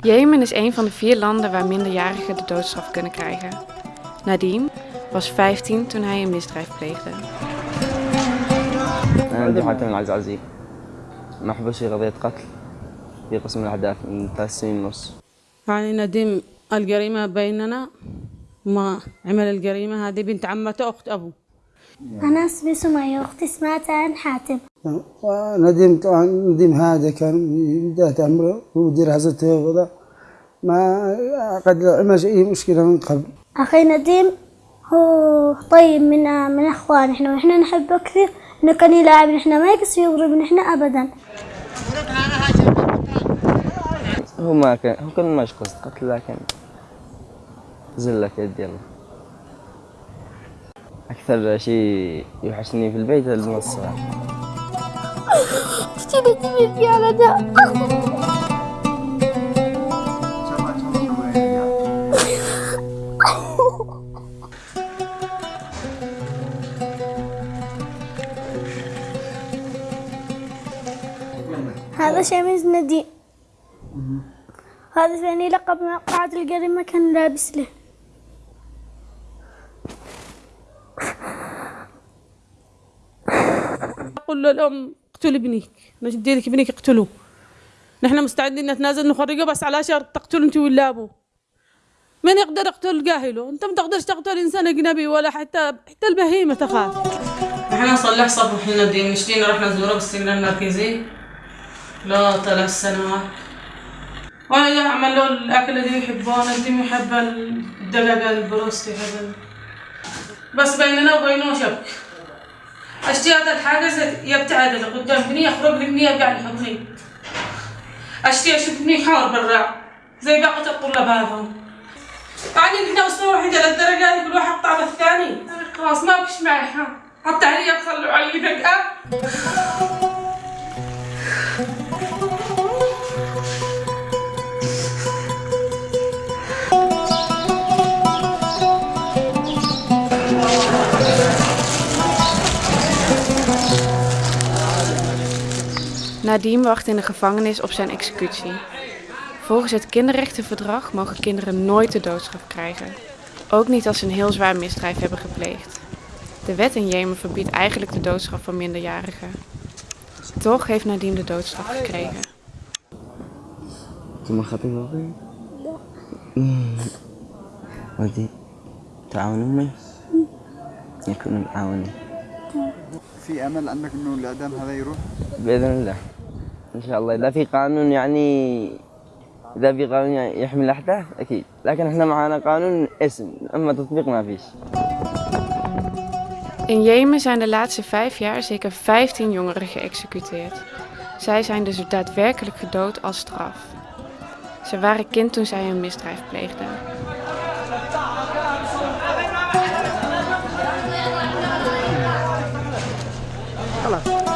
Jemen is een van de vier landen waar minderjarigen de doodstraf kunnen krijgen. Nadim was 15 toen hij een misdrijf kreegde. Dat die had een eens als ik. Dit was hem dat is zien los. Ik ga in Nadim al gerima bij den al gerima diaman toch. أنا اسمي سمية وأختي اسمها تان حاتم. نديم طبعا نديم هذا كان بداية أمره ومدير هزته وذا ما قد عمل أي مشكلة من قبل. أخي نديم هو طيب من من إخوان إحنا وإحنا نحبه كثير. إنه كان يلعب إحنا ما يقص يضرب إحنا أبدا. هو ما كان هو كان ماش قصد قتل لكن زلة يد يلا أكثر شيء يوحشني في البيت المنصة نديم في على ده. هذا شميز نديم هذا ثاني لقب مقعد الجريمة كان لابس له. أقول للأم اقتل ابنك. نجدي لك ابنك اقتلوه نحن مستعدين نتنازل نخرجه بس على شرط تقتلوا انت ولا ابوه من يقدر يقتل؟ جاهله انت ما تقدرش تقتل إنسان أجنبي ولا حتى حتى البهيمة تخاف. إحنا نصلح صبح لنا الدين مشتينا رحنا نزوره بالسجن المركزي. لا ثلاث سنوات وأنا أعمل له الأكل اللي يحبه انت يحب الدجاجه البروستي هذا بس بيننا وبينه شك. أشتي هذا الحاجز يبتعد قدام بني يخرج لي بني يرجع يحضني أشتي أشوف بني حار برا زي بقية الطلاب هذول. يعني إحنا اسره واحدة للدرجة دي كل واحد طعم الثاني خلاص ما بكش معي حتى هني خلوا علي فجأة Nadim wacht in de gevangenis op zijn executie. Volgens het kinderrechtenverdrag mogen kinderen nooit de doodstraf krijgen. Ook niet als ze een heel zwaar misdrijf hebben gepleegd. De wet in Jemen verbiedt eigenlijk de doodstraf van minderjarigen. Toch heeft Nadim de doodstraf gekregen. ثم خطيب أبوي ودي تعاون أمي يكون معاوني في امل انك انه الاعدام هذا يروح بإذن الله إن شاء الله إذا في قانون يعني إذا في قانون يعني يحمي الأحداث أكيد لكن إحنا معانا قانون اسم أما تطبيق ما فيش In Jemen zijn de laatste vijf jaar zeker 15 jongeren geëxecuteerd. Zij zijn dus daadwerkelijk gedood als straf. Ze waren kind toen zij een misdrijf pleegden. خلاص